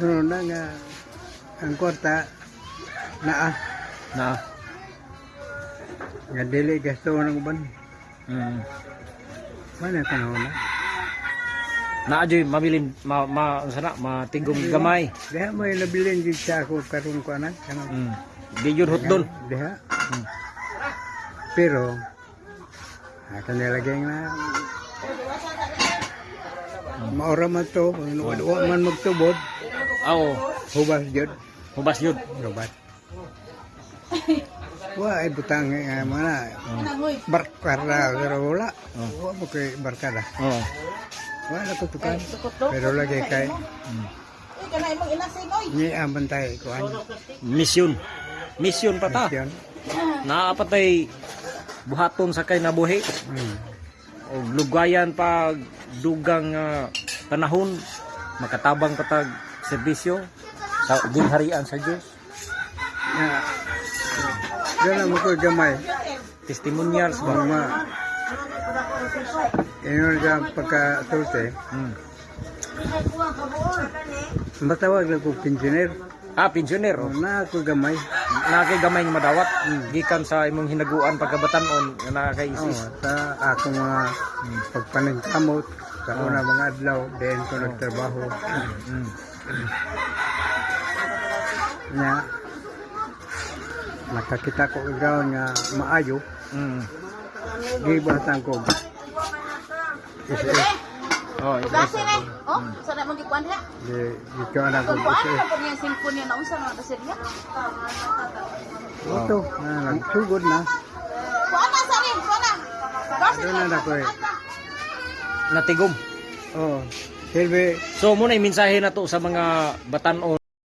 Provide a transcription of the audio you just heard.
sunod na nga ang kwarta naa Na. nga dili gasto ng uban. Mm. Mana panahon na. Na ajoy mabilin ma, ma sana matigom gamay. Diha mo yung nabilin din sa ako karong ko anak. Kanang Mm. Di yun hotdon. Diha. Hmm. Pero, akan nilagay na maura man to, wa man magtubod, Aw, hubas jud, hubas yun. hubas. Wa ay butang nga mana barkada pero wala. Oh. Wa mo kay barkada. Oh. Wala ko tukan. Pero lagi kay Mm. ni ang bantay ko an. Misyon. Misyon pa ta. Yan. Naapatay buhaton sa kay nabuhi. Hmm. O lugayan pa dugang ah, panahon makatabang patag serbisyo sa ginharian sa Dios. Na Dala mo ko gamay. Testimonials ba? Mga Ingon ka pagka-tulte, Mm. matawag na ko pensioner. Ah, pensioner. Oh. na ako gamay. Nakay gamay nga madawat gikan sa imong hinaguan pagkabatanon nga Oh, nakakaisis. sa ako mga pagpaningkamot sa una mga adlaw, then ko nagtrabaho. Mm. Nya, nakakita ko ikaw nga maayo, Mm. gibatan ko. Isa, Oh, Gasi ni. Oh, sana mo gikuan ha. di, ikaw na ko Kung kuan na po niya cellphone niya na unsa na ba siya? Ito, na, nagsugod na. Kuan na sa rin, kuan na. Gasi Doon na ako eh. Natigom. Oh, Silvi, So muna yung mensahe na to sa mga batanon